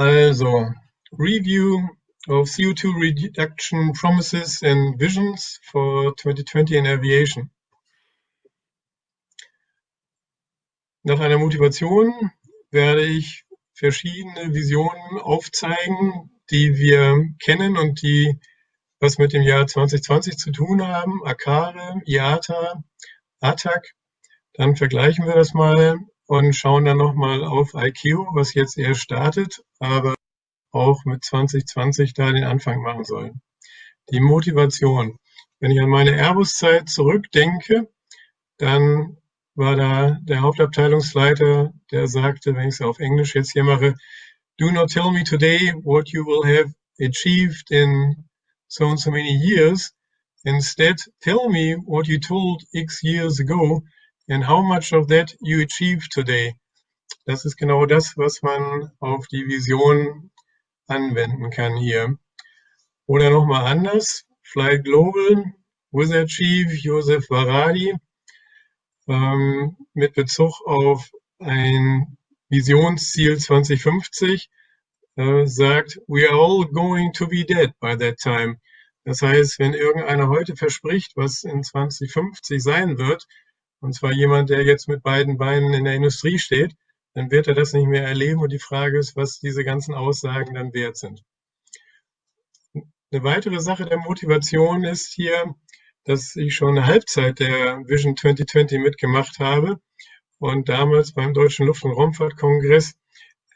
Also, Review of CO2 reduction promises and visions for 2020 in aviation. Nach einer Motivation werde ich verschiedene Visionen aufzeigen, die wir kennen und die was mit dem Jahr 2020 zu tun haben. ACARE, IATA, ATAC. Dann vergleichen wir das mal und schauen dann nochmal auf ICAO, was jetzt erst startet, aber auch mit 2020 da den Anfang machen soll. Die Motivation. Wenn ich an meine Airbus-Zeit zurückdenke, dann war da der Hauptabteilungsleiter, der sagte, wenn ich es auf Englisch jetzt hier mache, do not tell me today what you will have achieved in so and so many years. Instead, tell me what you told X years ago and how much of that you achieved today. Das ist genau das, was man auf die Vision anwenden kann hier. Oder nochmal anders, Fly Global, Wizard Chief Josef Varadi, ähm, mit Bezug auf ein Visionsziel 2050 äh, sagt, we are all going to be dead by that time. Das heißt, wenn irgendeiner heute verspricht, was in 2050 sein wird, und zwar jemand, der jetzt mit beiden Beinen in der Industrie steht, dann wird er das nicht mehr erleben. Und die Frage ist, was diese ganzen Aussagen dann wert sind. Eine weitere Sache der Motivation ist hier, dass ich schon eine Halbzeit der Vision 2020 mitgemacht habe und damals beim Deutschen Luft- und Raumfahrtkongress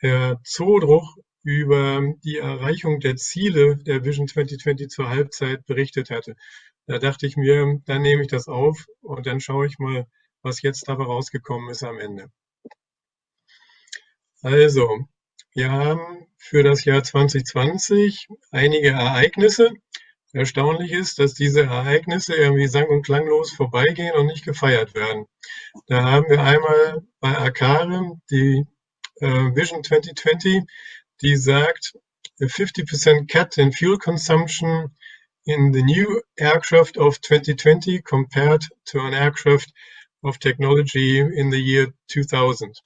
Herr Zodruch über die Erreichung der Ziele der Vision 2020 zur Halbzeit berichtet hatte. Da dachte ich mir, dann nehme ich das auf und dann schaue ich mal, was jetzt dabei rausgekommen ist am Ende. Also, wir haben für das Jahr 2020 einige Ereignisse. Erstaunlich ist, dass diese Ereignisse irgendwie sang- und klanglos vorbeigehen und nicht gefeiert werden. Da haben wir einmal bei Akare die äh, Vision 2020, die sagt, a 50% cut in fuel consumption in the new aircraft of 2020 compared to an aircraft of technology in the year 2000.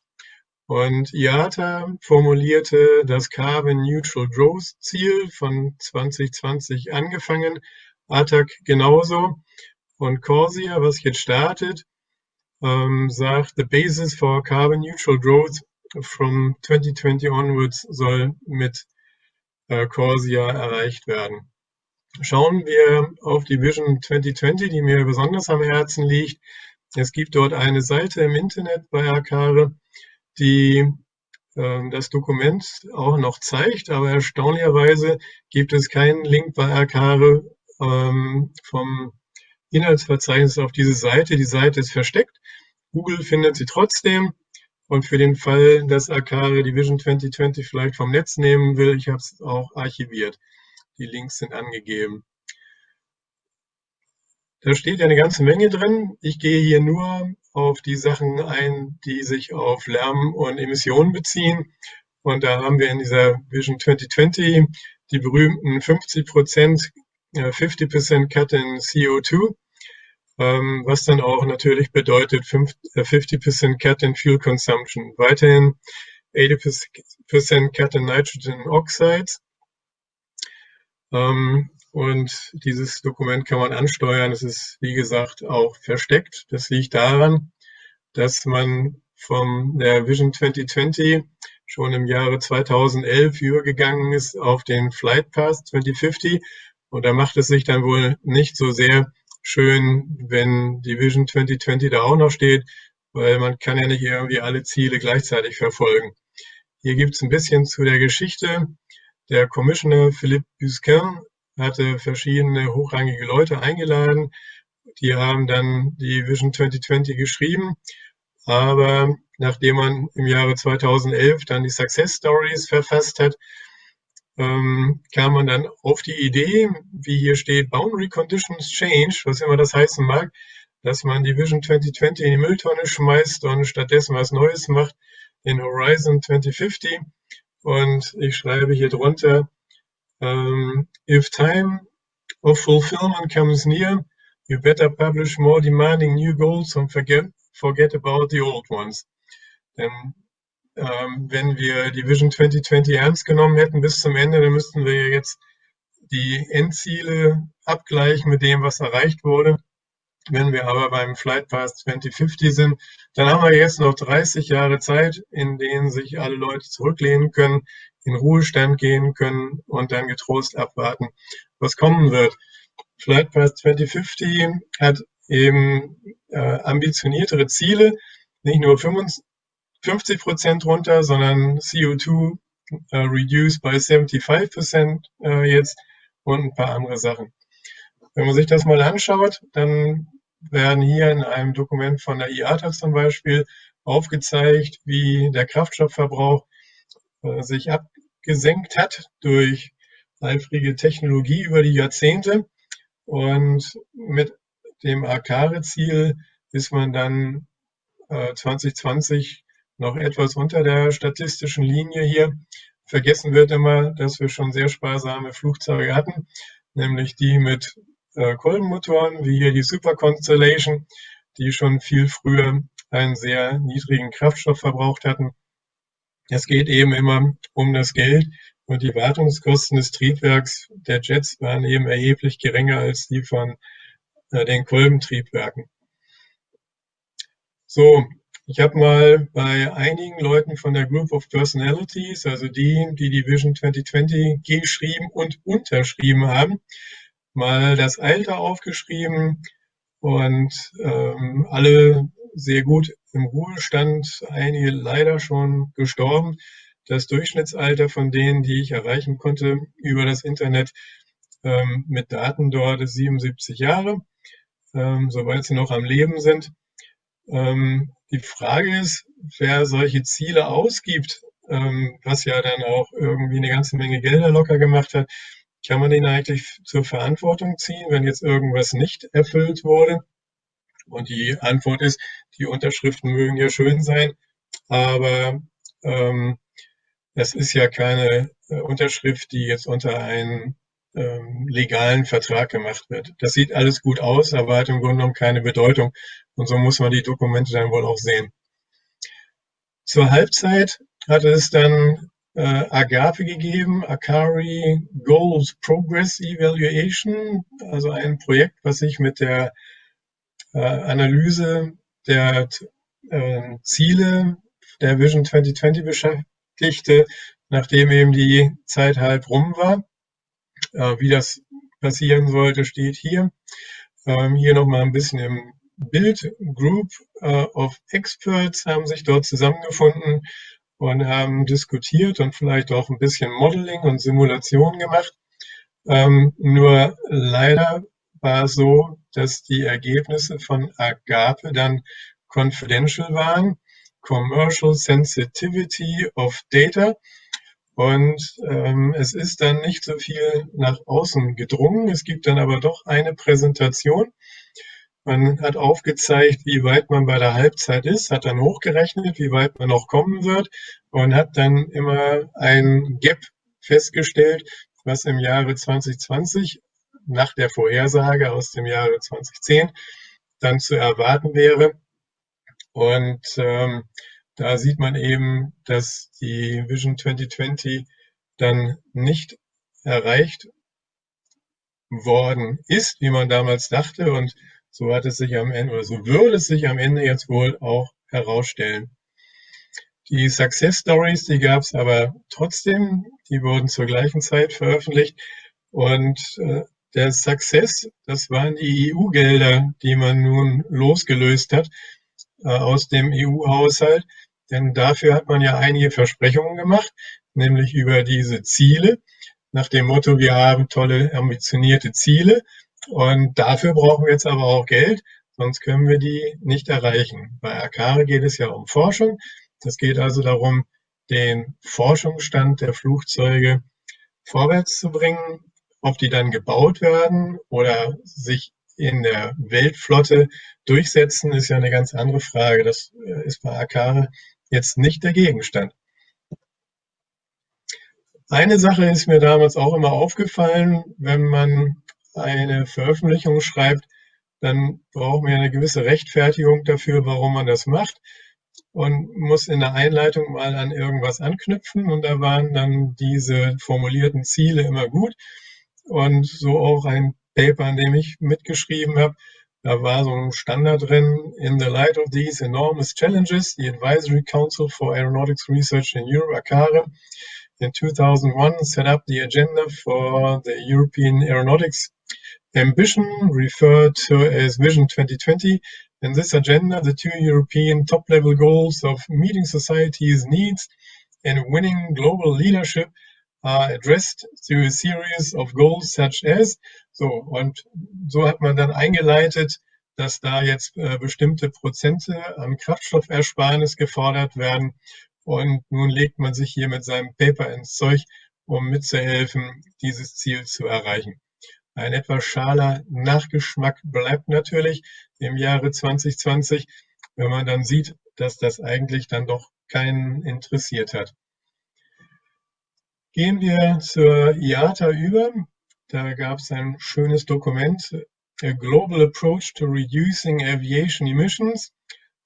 Und IATA formulierte das Carbon Neutral Growth Ziel von 2020 angefangen, ATAC genauso. Und Corsia, was jetzt startet, ähm, sagt, the basis for carbon neutral growth from 2020 onwards soll mit äh, Corsia erreicht werden. Schauen wir auf die Vision 2020, die mir besonders am Herzen liegt. Es gibt dort eine Seite im Internet bei Akare, die äh, das Dokument auch noch zeigt, aber erstaunlicherweise gibt es keinen Link bei Akare ähm, vom Inhaltsverzeichnis auf diese Seite. Die Seite ist versteckt. Google findet sie trotzdem. Und für den Fall, dass Akare die Vision 2020 vielleicht vom Netz nehmen will, ich habe es auch archiviert. Die Links sind angegeben. Da steht eine ganze Menge drin. Ich gehe hier nur auf die Sachen ein, die sich auf Lärm und Emissionen beziehen. Und da haben wir in dieser Vision 2020 die berühmten 50 Prozent, 50 Prozent Cut in CO2, ähm, was dann auch natürlich bedeutet 50 Prozent Cut in Fuel Consumption. Weiterhin 80 Prozent Cut in Nitrogen Oxides. Ähm, und dieses Dokument kann man ansteuern. Es ist, wie gesagt, auch versteckt. Das liegt daran, dass man von der Vision 2020 schon im Jahre 2011 übergegangen ist auf den Flight Path 2050. Und da macht es sich dann wohl nicht so sehr schön, wenn die Vision 2020 da auch noch steht, weil man kann ja nicht irgendwie alle Ziele gleichzeitig verfolgen. Hier gibt es ein bisschen zu der Geschichte. Der Commissioner Philippe Busquin hatte verschiedene hochrangige Leute eingeladen. Die haben dann die Vision 2020 geschrieben. Aber nachdem man im Jahre 2011 dann die Success Stories verfasst hat, ähm, kam man dann auf die Idee, wie hier steht, Boundary Conditions Change, was immer das heißen mag, dass man die Vision 2020 in die Mülltonne schmeißt und stattdessen was Neues macht in Horizon 2050. Und ich schreibe hier drunter, um, if time of fulfillment comes near, you better publish more demanding new goals and forget, forget about the old ones. Denn ähm, wenn wir die Vision 2020 ernst genommen hätten bis zum Ende, dann müssten wir jetzt die Endziele abgleichen mit dem, was erreicht wurde. Wenn wir aber beim Flight Path 2050 sind, dann haben wir jetzt noch 30 Jahre Zeit, in denen sich alle Leute zurücklehnen können, in Ruhestand gehen können und dann getrost abwarten, was kommen wird. Flight Path 2050 hat eben äh, ambitioniertere Ziele, nicht nur 55 Prozent runter, sondern CO2 äh, reduced by 75 Prozent äh, jetzt und ein paar andere Sachen. Wenn man sich das mal anschaut, dann werden hier in einem Dokument von der IATA zum Beispiel aufgezeigt, wie der Kraftstoffverbrauch äh, sich abgesenkt hat durch eifrige Technologie über die Jahrzehnte. Und mit dem Akare-Ziel ist man dann äh, 2020 noch etwas unter der statistischen Linie hier. Vergessen wird immer, dass wir schon sehr sparsame Flugzeuge hatten, nämlich die mit äh, Kolbenmotoren, wie hier die Super Constellation, die schon viel früher einen sehr niedrigen Kraftstoff verbraucht hatten. Es geht eben immer um das Geld und die Wartungskosten des Triebwerks der Jets waren eben erheblich geringer als die von äh, den Kolbentriebwerken. So, ich habe mal bei einigen Leuten von der Group of Personalities, also die, die die Vision 2020 geschrieben und unterschrieben haben, mal das Alter aufgeschrieben und ähm, alle sehr gut im Ruhestand, einige leider schon gestorben. Das Durchschnittsalter von denen, die ich erreichen konnte über das Internet ähm, mit Daten dort, ist 77 Jahre, ähm, soweit sie noch am Leben sind. Ähm, die Frage ist, wer solche Ziele ausgibt, ähm, was ja dann auch irgendwie eine ganze Menge Gelder locker gemacht hat, kann man den eigentlich zur Verantwortung ziehen, wenn jetzt irgendwas nicht erfüllt wurde? Und die Antwort ist, die Unterschriften mögen ja schön sein, aber ähm, das ist ja keine äh, Unterschrift, die jetzt unter einen ähm, legalen Vertrag gemacht wird. Das sieht alles gut aus, aber hat im Grunde genommen keine Bedeutung. Und so muss man die Dokumente dann wohl auch sehen. Zur Halbzeit hatte es dann äh, Agape gegeben, Akari Goals Progress Evaluation, also ein Projekt, was sich mit der äh, Analyse der äh, Ziele der Vision 2020 beschäftigte, nachdem eben die Zeit halb rum war. Äh, wie das passieren sollte, steht hier. Ähm, hier nochmal ein bisschen im Bild. Group äh, of Experts haben sich dort zusammengefunden und haben diskutiert und vielleicht auch ein bisschen Modeling und Simulation gemacht. Ähm, nur leider war es so, dass die Ergebnisse von Agape dann confidential waren, Commercial Sensitivity of Data. Und ähm, es ist dann nicht so viel nach außen gedrungen. Es gibt dann aber doch eine Präsentation, man hat aufgezeigt, wie weit man bei der Halbzeit ist, hat dann hochgerechnet, wie weit man noch kommen wird und hat dann immer ein Gap festgestellt, was im Jahre 2020 nach der Vorhersage aus dem Jahre 2010 dann zu erwarten wäre. Und ähm, da sieht man eben, dass die Vision 2020 dann nicht erreicht worden ist, wie man damals dachte. Und so hat es sich am Ende, oder so würde es sich am Ende jetzt wohl auch herausstellen. Die Success Stories, die gab es aber trotzdem, die wurden zur gleichen Zeit veröffentlicht. Und äh, der Success, das waren die EU-Gelder, die man nun losgelöst hat äh, aus dem EU-Haushalt. Denn dafür hat man ja einige Versprechungen gemacht, nämlich über diese Ziele, nach dem Motto, wir haben tolle, ambitionierte Ziele und dafür brauchen wir jetzt aber auch Geld, sonst können wir die nicht erreichen. Bei Akare geht es ja um Forschung. Es geht also darum, den Forschungsstand der Flugzeuge vorwärts zu bringen. Ob die dann gebaut werden oder sich in der Weltflotte durchsetzen, ist ja eine ganz andere Frage. Das äh, ist bei Akare jetzt nicht der Gegenstand. Eine Sache ist mir damals auch immer aufgefallen, wenn man eine Veröffentlichung schreibt, dann braucht man ja eine gewisse Rechtfertigung dafür, warum man das macht. und muss in der Einleitung mal an irgendwas anknüpfen und da waren dann diese formulierten Ziele immer gut und so auch ein Paper, an dem ich mitgeschrieben habe. Da war so ein Standard drin, in the light of these enormous challenges, the Advisory Council for Aeronautics Research in Europe, ACARE, in 2001 set up the agenda for the European Aeronautics ambition, referred to as Vision 2020. In this agenda, the two European top-level goals of meeting society's needs and winning global leadership are addressed through a series of goals such as. So, und so hat man dann eingeleitet, dass da jetzt äh, bestimmte Prozente an Kraftstoffersparnis gefordert werden. Und nun legt man sich hier mit seinem Paper ins Zeug, um mitzuhelfen, dieses Ziel zu erreichen. Ein etwas schaler Nachgeschmack bleibt natürlich im Jahre 2020, wenn man dann sieht, dass das eigentlich dann doch keinen interessiert hat. Gehen wir zur IATA über. Da gab es ein schönes Dokument, A Global Approach to Reducing Aviation Emissions.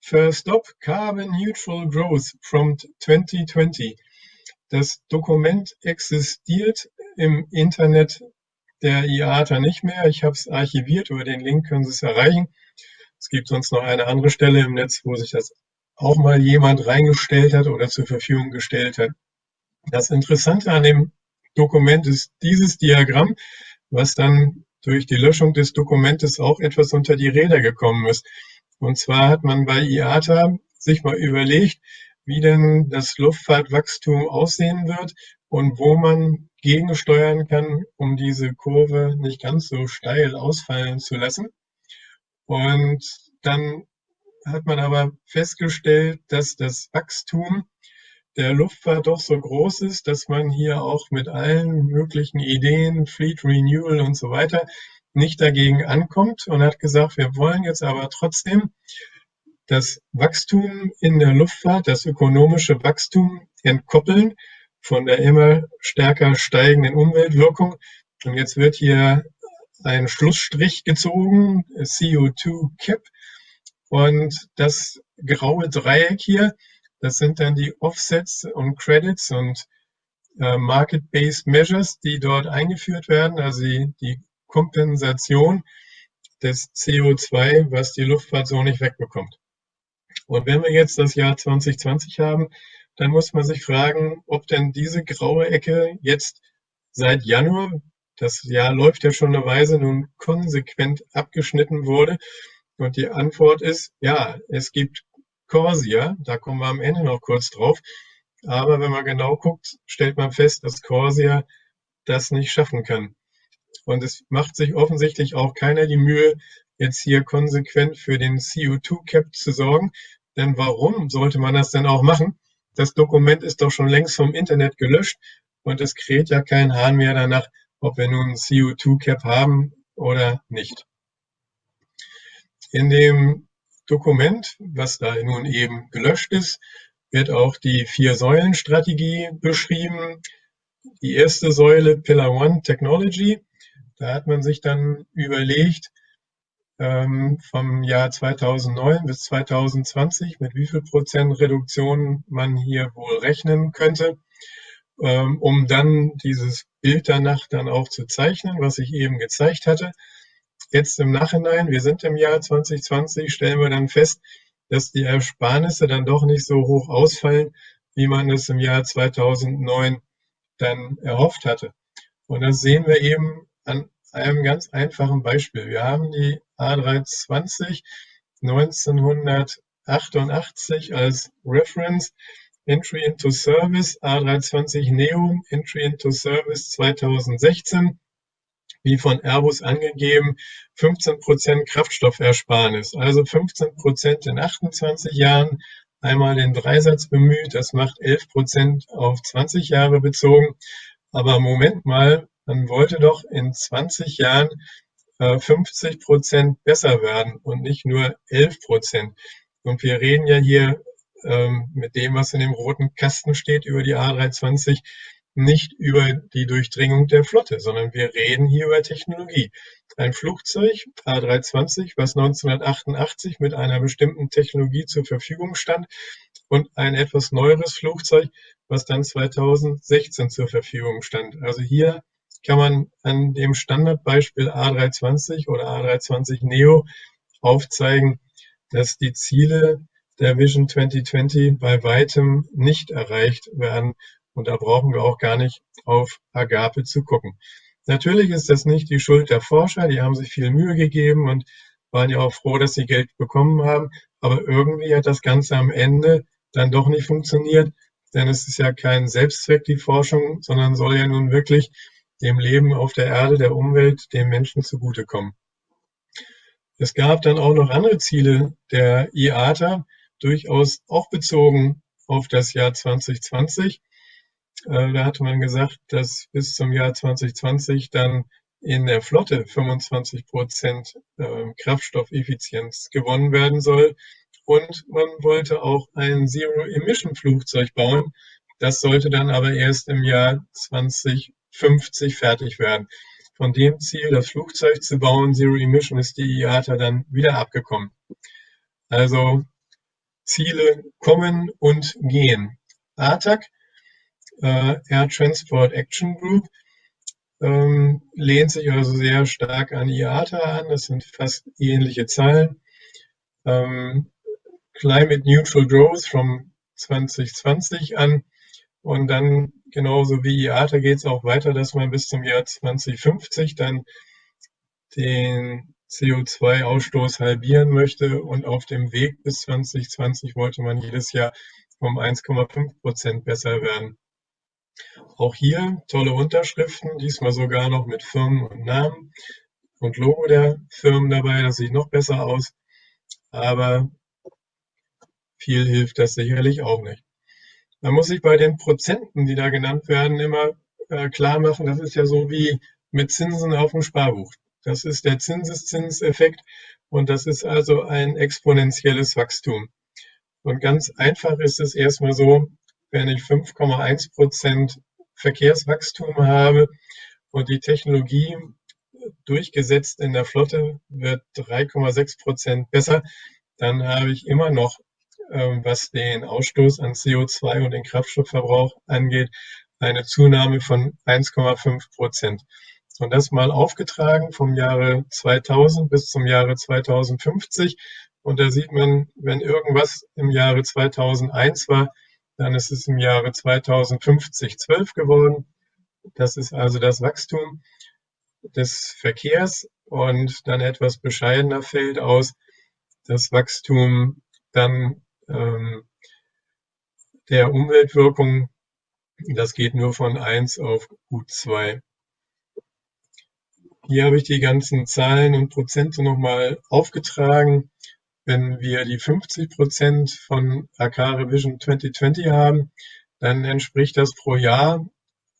First Stop, Carbon Neutral Growth from 2020. Das Dokument existiert im Internet der IATA nicht mehr. Ich habe es archiviert, über den Link können Sie es erreichen. Es gibt sonst noch eine andere Stelle im Netz, wo sich das auch mal jemand reingestellt hat oder zur Verfügung gestellt hat. Das Interessante an dem Dokument ist dieses Diagramm, was dann durch die Löschung des Dokumentes auch etwas unter die Räder gekommen ist. Und zwar hat man bei IATA sich mal überlegt, wie denn das Luftfahrtwachstum aussehen wird und wo man gegensteuern kann, um diese Kurve nicht ganz so steil ausfallen zu lassen. Und dann hat man aber festgestellt, dass das Wachstum der Luftfahrt doch so groß ist, dass man hier auch mit allen möglichen Ideen, Fleet Renewal und so weiter, nicht dagegen ankommt und hat gesagt, wir wollen jetzt aber trotzdem das Wachstum in der Luftfahrt, das ökonomische Wachstum entkoppeln von der immer stärker steigenden Umweltwirkung. Und jetzt wird hier ein Schlussstrich gezogen, CO2 Cap. Und das graue Dreieck hier, das sind dann die Offsets und Credits und äh, Market-Based Measures, die dort eingeführt werden, also die, die Kompensation des CO2, was die Luftfahrt so nicht wegbekommt. Und wenn wir jetzt das Jahr 2020 haben, dann muss man sich fragen, ob denn diese graue Ecke jetzt seit Januar, das Jahr läuft ja schon eine Weise, nun konsequent abgeschnitten wurde. Und die Antwort ist, ja, es gibt Corsia, da kommen wir am Ende noch kurz drauf. Aber wenn man genau guckt, stellt man fest, dass Corsia das nicht schaffen kann. Und es macht sich offensichtlich auch keiner die Mühe, jetzt hier konsequent für den CO2-Cap zu sorgen. Denn warum sollte man das denn auch machen? Das Dokument ist doch schon längst vom Internet gelöscht und es kräht ja kein Hahn mehr danach, ob wir nun ein CO2-Cap haben oder nicht. In dem Dokument, was da nun eben gelöscht ist, wird auch die Vier-Säulen-Strategie beschrieben. Die erste Säule, Pillar One Technology, da hat man sich dann überlegt, ähm, vom Jahr 2009 bis 2020, mit wie viel Prozent Reduktion man hier wohl rechnen könnte, ähm, um dann dieses Bild danach dann auch zu zeichnen, was ich eben gezeigt hatte. Jetzt im Nachhinein, wir sind im Jahr 2020, stellen wir dann fest, dass die Ersparnisse dann doch nicht so hoch ausfallen, wie man es im Jahr 2009 dann erhofft hatte. Und das sehen wir eben an einem ganz einfachen Beispiel. Wir haben die A320 1988 als Reference Entry into Service, A320 Neo Entry into Service 2016, wie von Airbus angegeben, 15% Kraftstoffersparnis, also 15% in 28 Jahren, einmal den Dreisatz bemüht, das macht 11% auf 20 Jahre bezogen. Aber Moment mal, man wollte doch in 20 Jahren äh, 50 Prozent besser werden und nicht nur 11 Prozent. Und wir reden ja hier ähm, mit dem, was in dem roten Kasten steht über die A320, nicht über die Durchdringung der Flotte, sondern wir reden hier über Technologie. Ein Flugzeug A320, was 1988 mit einer bestimmten Technologie zur Verfügung stand und ein etwas neueres Flugzeug, was dann 2016 zur Verfügung stand. Also hier kann man an dem Standardbeispiel A320 oder A320 Neo aufzeigen, dass die Ziele der Vision 2020 bei weitem nicht erreicht werden. Und da brauchen wir auch gar nicht auf Agape zu gucken. Natürlich ist das nicht die Schuld der Forscher, die haben sich viel Mühe gegeben und waren ja auch froh, dass sie Geld bekommen haben. Aber irgendwie hat das Ganze am Ende dann doch nicht funktioniert, denn es ist ja kein Selbstzweck, die Forschung, sondern soll ja nun wirklich dem Leben auf der Erde, der Umwelt, dem Menschen zugutekommen. Es gab dann auch noch andere Ziele der IATA, durchaus auch bezogen auf das Jahr 2020. Äh, da hatte man gesagt, dass bis zum Jahr 2020 dann in der Flotte 25 Prozent äh, Kraftstoffeffizienz gewonnen werden soll. Und man wollte auch ein Zero-Emission-Flugzeug bauen. Das sollte dann aber erst im Jahr 2050 fertig werden. Von dem Ziel, das Flugzeug zu bauen, Zero Emission, ist die IATA dann wieder abgekommen. Also Ziele kommen und gehen. ATAC, äh, Air Transport Action Group, ähm, lehnt sich also sehr stark an IATA an. Das sind fast ähnliche Zahlen. Ähm, Climate Neutral Growth from 2020 an. Und dann genauso wie IATA geht es auch weiter, dass man bis zum Jahr 2050 dann den CO2-Ausstoß halbieren möchte. Und auf dem Weg bis 2020 wollte man jedes Jahr um 1,5 Prozent besser werden. Auch hier tolle Unterschriften, diesmal sogar noch mit Firmen und Namen und Logo der Firmen dabei. Das sieht noch besser aus. Aber viel hilft das sicherlich auch nicht. Man muss sich bei den Prozenten, die da genannt werden, immer äh, klar machen, das ist ja so wie mit Zinsen auf dem Sparbuch. Das ist der Zinseszinseffekt und das ist also ein exponentielles Wachstum. Und ganz einfach ist es erstmal so, wenn ich 5,1 Prozent Verkehrswachstum habe und die Technologie durchgesetzt in der Flotte wird 3,6 Prozent besser, dann habe ich immer noch, was den Ausstoß an CO2 und den Kraftstoffverbrauch angeht, eine Zunahme von 1,5 Prozent. Und das mal aufgetragen vom Jahre 2000 bis zum Jahre 2050. Und da sieht man, wenn irgendwas im Jahre 2001 war, dann ist es im Jahre 2050 12 geworden. Das ist also das Wachstum des Verkehrs und dann etwas bescheidener fällt aus das Wachstum dann ähm, der Umweltwirkung. Das geht nur von 1 auf gut 2. Hier habe ich die ganzen Zahlen und Prozente nochmal aufgetragen. Wenn wir die 50 Prozent von Akare Vision 2020 haben, dann entspricht das pro Jahr,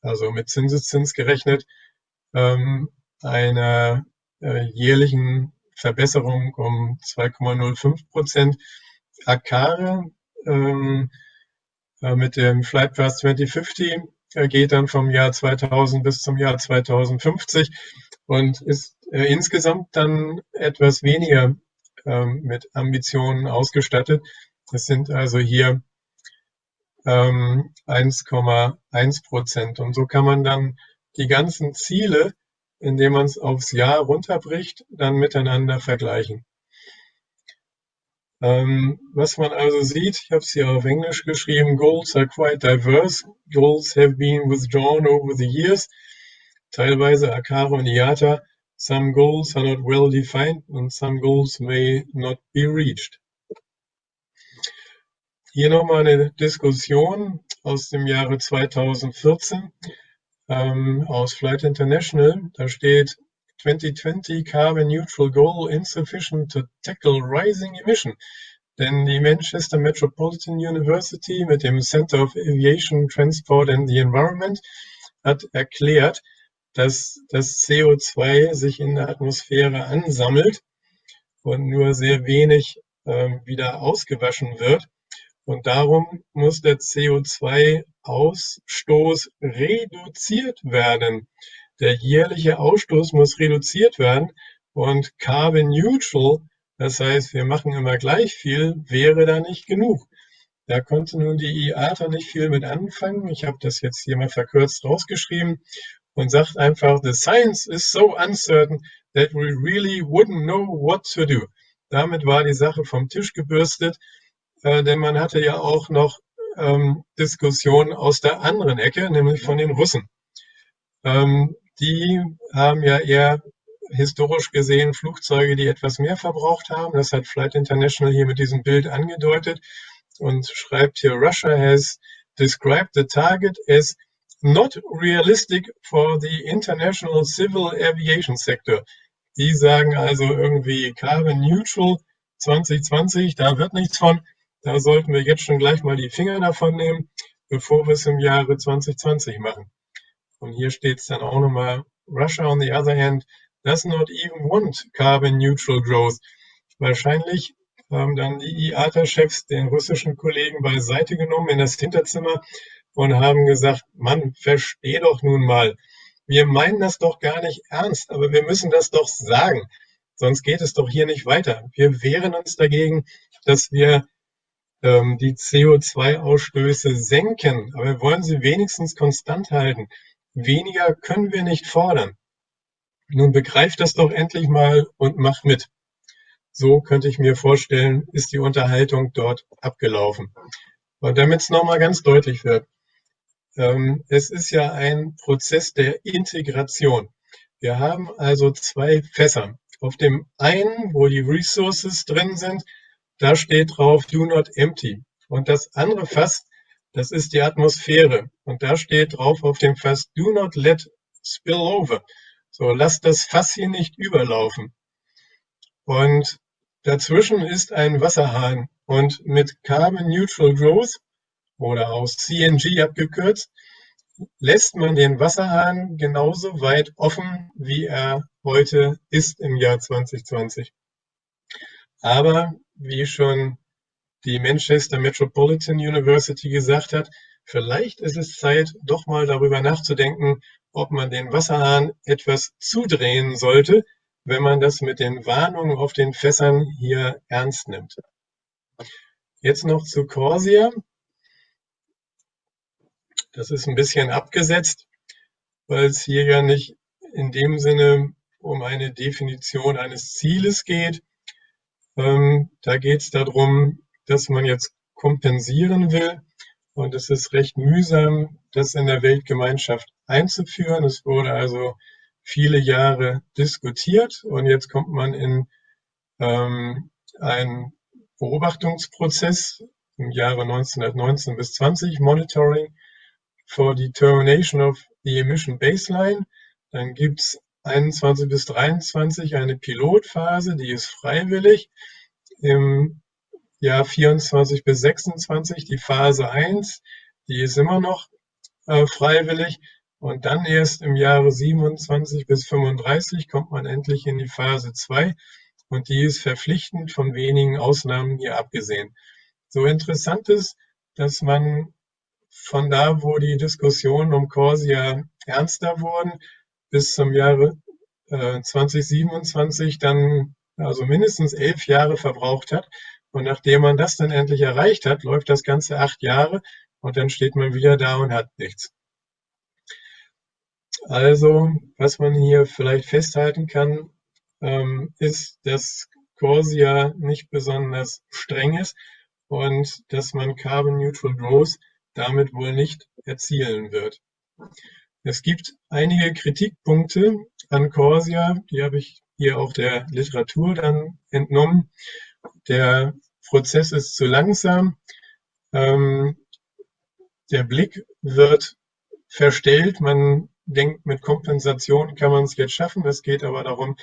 also mit Zinseszins gerechnet, ähm, einer äh, jährlichen Verbesserung um 2,05 Prozent. Akare ähm, äh, mit dem Flight Path 2050 äh, geht dann vom Jahr 2000 bis zum Jahr 2050 und ist äh, insgesamt dann etwas weniger ähm, mit Ambitionen ausgestattet. Es sind also hier ähm, 1,1 Prozent. Und so kann man dann die ganzen Ziele, indem man es aufs Jahr runterbricht, dann miteinander vergleichen. Ähm, was man also sieht, ich habe es hier auf Englisch geschrieben, goals are quite diverse. Goals have been withdrawn over the years. Teilweise Akara und IATA Some goals are not well defined and some goals may not be reached. Hier nochmal eine Diskussion aus dem Jahre 2014 ähm, aus Flight International. Da steht 2020 Carbon Neutral Goal insufficient to tackle rising emission. Denn die Manchester Metropolitan University mit dem Center of Aviation, Transport and the Environment hat erklärt, dass das CO2 sich in der Atmosphäre ansammelt und nur sehr wenig äh, wieder ausgewaschen wird. Und darum muss der CO2-Ausstoß reduziert werden. Der jährliche Ausstoß muss reduziert werden und Carbon Neutral, das heißt, wir machen immer gleich viel, wäre da nicht genug. Da konnte nun die IATA nicht viel mit anfangen. Ich habe das jetzt hier mal verkürzt rausgeschrieben und sagt einfach, the science is so uncertain that we really wouldn't know what to do. Damit war die Sache vom Tisch gebürstet, äh, denn man hatte ja auch noch ähm, Diskussionen aus der anderen Ecke, nämlich von den Russen. Ähm, die haben ja eher historisch gesehen Flugzeuge, die etwas mehr verbraucht haben. Das hat Flight International hier mit diesem Bild angedeutet und schreibt hier, Russia has described the target as not realistic for the international civil aviation sector. Die sagen also irgendwie Carbon Neutral 2020, da wird nichts von. Da sollten wir jetzt schon gleich mal die Finger davon nehmen, bevor wir es im Jahre 2020 machen. Und hier steht es dann auch nochmal, Russia on the other hand does not even want carbon neutral growth. Wahrscheinlich haben dann die IATA-Chefs den russischen Kollegen beiseite genommen in das Hinterzimmer und haben gesagt, Mann, versteh doch nun mal, wir meinen das doch gar nicht ernst, aber wir müssen das doch sagen, sonst geht es doch hier nicht weiter. Wir wehren uns dagegen, dass wir ähm, die CO2-Ausstöße senken, aber wir wollen sie wenigstens konstant halten. Weniger können wir nicht fordern. Nun begreift das doch endlich mal und macht mit. So könnte ich mir vorstellen, ist die Unterhaltung dort abgelaufen. Und damit es nochmal ganz deutlich wird, ähm, es ist ja ein Prozess der Integration. Wir haben also zwei Fässer. Auf dem einen, wo die Resources drin sind, da steht drauf Do not empty. Und das andere Fass, das ist die Atmosphäre. Und da steht drauf auf dem Fass Do not let spill over. So, lass das Fass hier nicht überlaufen. Und dazwischen ist ein Wasserhahn. Und mit Carbon Neutral Growth oder aus CNG abgekürzt, lässt man den Wasserhahn genauso weit offen, wie er heute ist im Jahr 2020. Aber wie schon die Manchester Metropolitan University gesagt hat, vielleicht ist es Zeit, doch mal darüber nachzudenken, ob man den Wasserhahn etwas zudrehen sollte, wenn man das mit den Warnungen auf den Fässern hier ernst nimmt. Jetzt noch zu Corsia. Das ist ein bisschen abgesetzt, weil es hier ja nicht in dem Sinne um eine Definition eines Zieles geht. Ähm, da geht es darum, dass man jetzt kompensieren will. Und es ist recht mühsam, das in der Weltgemeinschaft einzuführen. Es wurde also viele Jahre diskutiert und jetzt kommt man in ähm, einen Beobachtungsprozess im Jahre 1919 bis 20, Monitoring, for Determination of the Emission Baseline. Dann gibt es 21 bis 23 eine Pilotphase, die ist freiwillig. Im Jahr 24 bis 26 die Phase 1, die ist immer noch äh, freiwillig. Und dann erst im Jahre 27 bis 35 kommt man endlich in die Phase 2 und die ist verpflichtend von wenigen Ausnahmen hier abgesehen. So interessant ist, dass man von da, wo die Diskussionen um Corsia ernster wurden, bis zum Jahre äh, 2027 dann also mindestens elf Jahre verbraucht hat. Und nachdem man das dann endlich erreicht hat, läuft das Ganze acht Jahre und dann steht man wieder da und hat nichts. Also, was man hier vielleicht festhalten kann, ähm, ist, dass Corsia nicht besonders streng ist und dass man Carbon Neutral Growth damit wohl nicht erzielen wird. Es gibt einige Kritikpunkte an Corsia, die habe ich hier auch der Literatur dann entnommen. Der Prozess ist zu langsam. Ähm, der Blick wird verstellt. Man denkt, mit Kompensation kann man es jetzt schaffen. Es geht aber darum,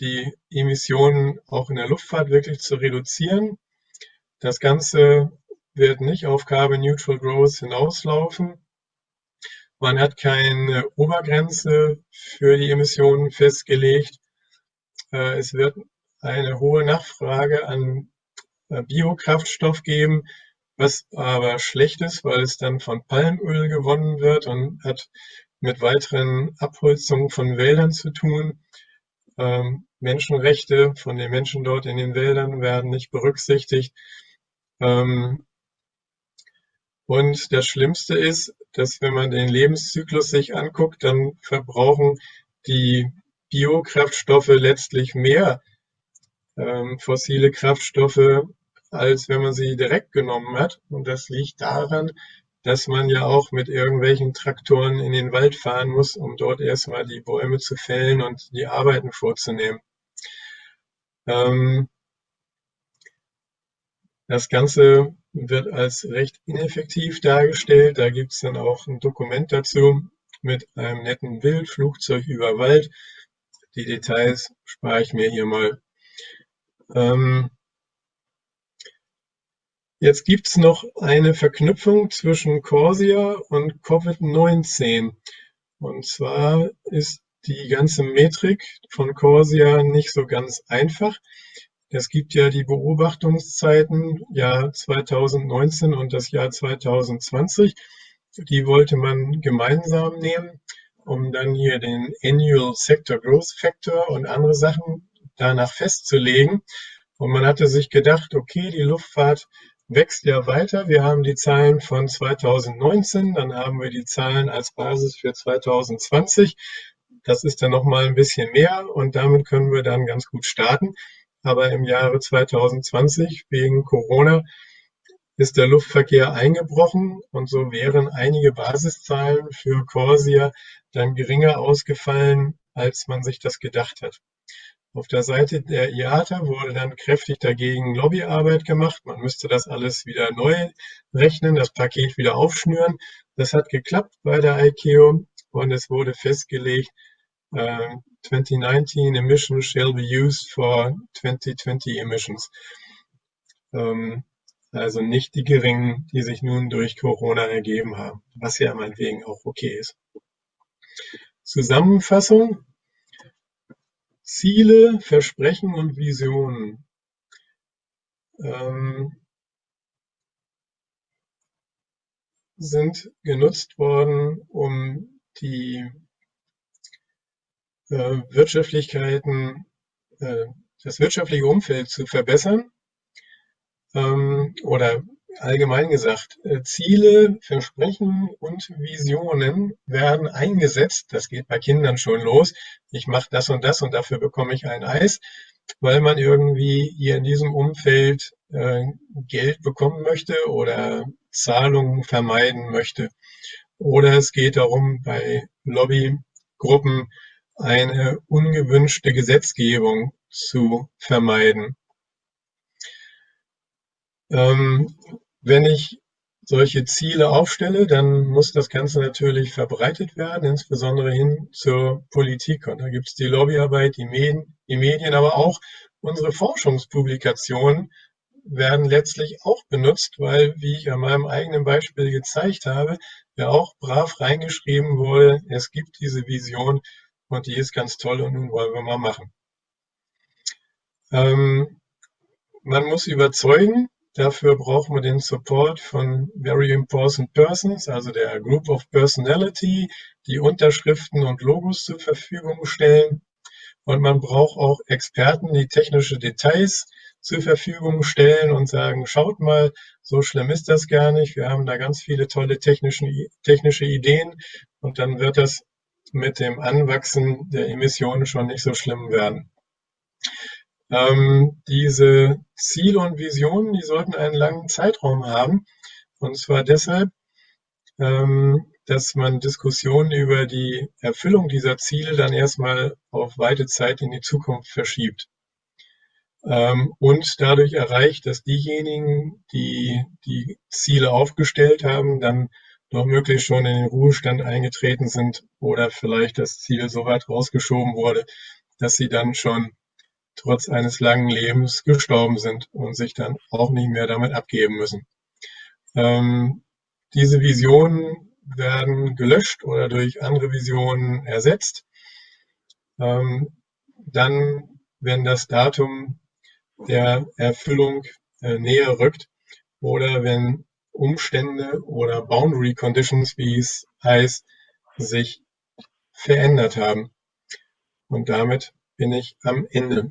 die Emissionen auch in der Luftfahrt wirklich zu reduzieren. Das Ganze wird nicht auf Carbon Neutral Growth hinauslaufen. Man hat keine Obergrenze für die Emissionen festgelegt. Äh, es wird eine hohe Nachfrage an äh, Biokraftstoff geben, was aber schlecht ist, weil es dann von Palmöl gewonnen wird und hat mit weiteren Abholzungen von Wäldern zu tun. Ähm, Menschenrechte von den Menschen dort in den Wäldern werden nicht berücksichtigt. Ähm, und das Schlimmste ist, dass wenn man den Lebenszyklus sich anguckt, dann verbrauchen die Biokraftstoffe letztlich mehr ähm, fossile Kraftstoffe, als wenn man sie direkt genommen hat. Und das liegt daran, dass man ja auch mit irgendwelchen Traktoren in den Wald fahren muss, um dort erstmal die Bäume zu fällen und die Arbeiten vorzunehmen. Ähm, das Ganze wird als recht ineffektiv dargestellt. Da gibt es dann auch ein Dokument dazu mit einem netten Bild, Flugzeug über Wald. Die Details spare ich mir hier mal. Ähm, jetzt gibt es noch eine Verknüpfung zwischen Corsia und Covid-19. Und zwar ist die ganze Metrik von Corsia nicht so ganz einfach. Es gibt ja die Beobachtungszeiten Jahr 2019 und das Jahr 2020. Die wollte man gemeinsam nehmen, um dann hier den Annual Sector Growth Factor und andere Sachen danach festzulegen. Und man hatte sich gedacht, okay, die Luftfahrt wächst ja weiter. Wir haben die Zahlen von 2019, dann haben wir die Zahlen als Basis für 2020. Das ist dann nochmal ein bisschen mehr und damit können wir dann ganz gut starten. Aber im Jahre 2020 wegen Corona ist der Luftverkehr eingebrochen und so wären einige Basiszahlen für Corsia dann geringer ausgefallen, als man sich das gedacht hat. Auf der Seite der IATA wurde dann kräftig dagegen Lobbyarbeit gemacht. Man müsste das alles wieder neu rechnen, das Paket wieder aufschnüren. Das hat geklappt bei der ICAO und es wurde festgelegt, uh, 2019 emissions shall be used for 2020 emissions. Ähm, also nicht die geringen, die sich nun durch Corona ergeben haben, was ja meinetwegen auch okay ist. Zusammenfassung. Ziele, Versprechen und Visionen. Ähm, sind genutzt worden, um die äh, Wirtschaftlichkeiten, äh, das wirtschaftliche Umfeld zu verbessern ähm, oder allgemein gesagt, äh, Ziele, Versprechen und Visionen werden eingesetzt. Das geht bei Kindern schon los. Ich mache das und das und dafür bekomme ich ein Eis, weil man irgendwie hier in diesem Umfeld äh, Geld bekommen möchte oder Zahlungen vermeiden möchte. Oder es geht darum, bei Lobbygruppen eine ungewünschte Gesetzgebung zu vermeiden. Ähm, wenn ich solche Ziele aufstelle, dann muss das Ganze natürlich verbreitet werden, insbesondere hin zur Politik. Und da gibt es die Lobbyarbeit, die Medien, die Medien, aber auch unsere Forschungspublikationen werden letztlich auch benutzt, weil, wie ich an meinem eigenen Beispiel gezeigt habe, ja auch brav reingeschrieben wurde, es gibt diese Vision und die ist ganz toll und nun wollen wir mal machen. Ähm, man muss überzeugen, dafür braucht man den Support von Very Important Persons, also der Group of Personality, die Unterschriften und Logos zur Verfügung stellen. Und man braucht auch Experten, die technische Details zur Verfügung stellen und sagen, schaut mal, so schlimm ist das gar nicht. Wir haben da ganz viele tolle technische Ideen und dann wird das mit dem Anwachsen der Emissionen schon nicht so schlimm werden. Ähm, diese Ziele und Visionen, die sollten einen langen Zeitraum haben. Und zwar deshalb, ähm, dass man Diskussionen über die Erfüllung dieser Ziele dann erstmal auf weite Zeit in die Zukunft verschiebt. Ähm, und dadurch erreicht, dass diejenigen, die die Ziele aufgestellt haben, dann noch möglichst schon in den Ruhestand eingetreten sind oder vielleicht das Ziel so weit rausgeschoben wurde, dass sie dann schon trotz eines langen Lebens gestorben sind und sich dann auch nicht mehr damit abgeben müssen. Ähm, diese Visionen werden gelöscht oder durch andere Visionen ersetzt. Ähm, dann, wenn das Datum der Erfüllung äh, näher rückt oder wenn Umstände oder Boundary Conditions, wie es heißt, sich verändert haben. Und damit bin ich am Ende.